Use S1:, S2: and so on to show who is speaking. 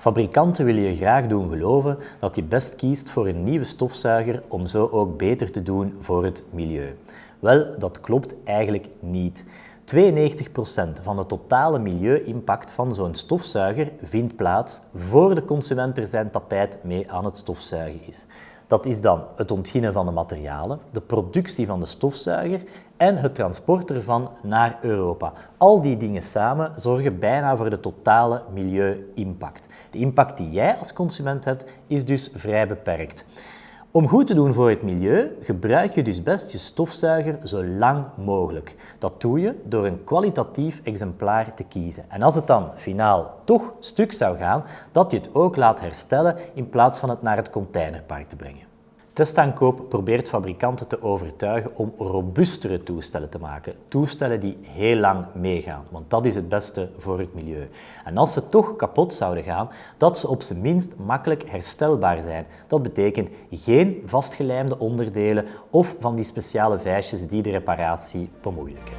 S1: Fabrikanten willen je graag doen geloven dat je best kiest voor een nieuwe stofzuiger om zo ook beter te doen voor het milieu. Wel, dat klopt eigenlijk niet. 92% van de totale milieu-impact van zo'n stofzuiger vindt plaats voor de consument er zijn tapijt mee aan het stofzuigen is. Dat is dan het ontginnen van de materialen, de productie van de stofzuiger en het transport ervan naar Europa. Al die dingen samen zorgen bijna voor de totale milieu-impact. De impact die jij als consument hebt, is dus vrij beperkt. Om goed te doen voor het milieu gebruik je dus best je stofzuiger zo lang mogelijk. Dat doe je door een kwalitatief exemplaar te kiezen. En als het dan finaal toch stuk zou gaan, dat je het ook laat herstellen in plaats van het naar het containerpark te brengen. Testaankoop probeert fabrikanten te overtuigen om robuustere toestellen te maken. Toestellen die heel lang meegaan, want dat is het beste voor het milieu. En als ze toch kapot zouden gaan, dat ze op zijn minst makkelijk herstelbaar zijn. Dat betekent geen vastgelijmde onderdelen of van die speciale vijsjes die de reparatie bemoeilijken.